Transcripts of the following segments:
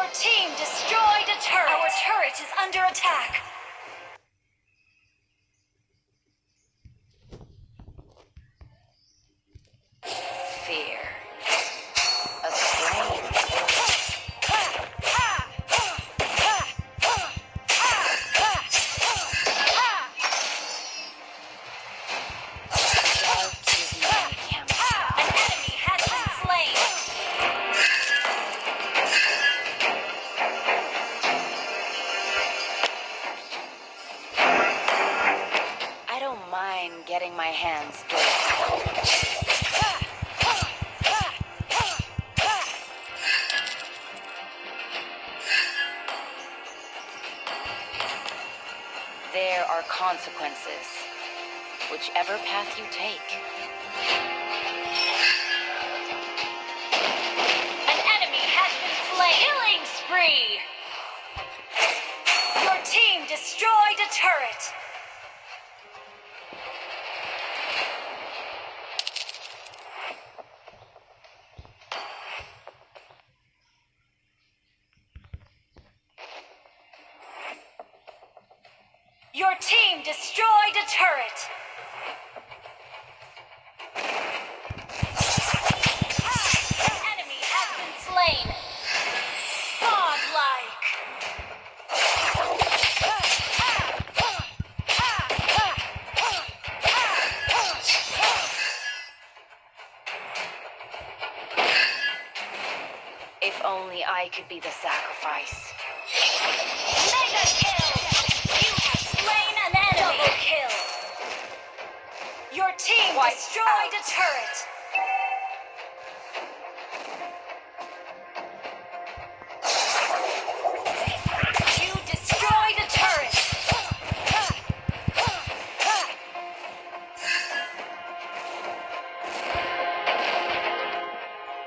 Your team destroyed a turret. Our turret is under attack. Getting my hands dirty. There are consequences, whichever path you take. An enemy has been slain. Killing spree. Your team destroyed a turret. Your team destroyed a turret. An enemy has been slain. Godlike. If only I could be the sacrifice. Your team Wipe destroyed out. a turret! You destroyed a turret!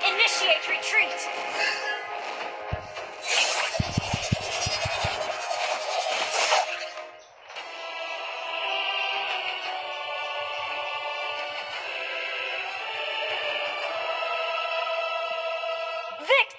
Initiate retreat! Victor!